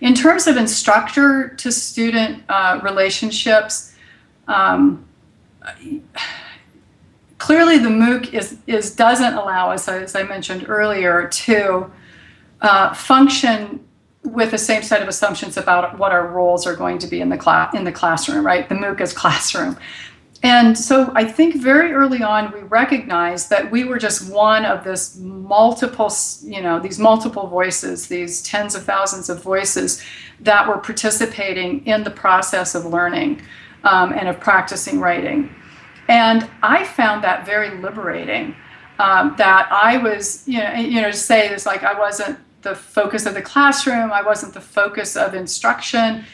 In terms of instructor to student uh, relationships, um, clearly the MOOC is, is doesn't allow us, as I mentioned earlier, to uh, function with the same set of assumptions about what our roles are going to be in the class in the classroom, right? The MOOC is classroom. And so I think very early on we recognized that we were just one of this multiple, you know, these multiple voices, these tens of thousands of voices that were participating in the process of learning um, and of practicing writing. And I found that very liberating. Um, that I was, you know, you know, to say this like I wasn't the focus of the classroom, I wasn't the focus of instruction.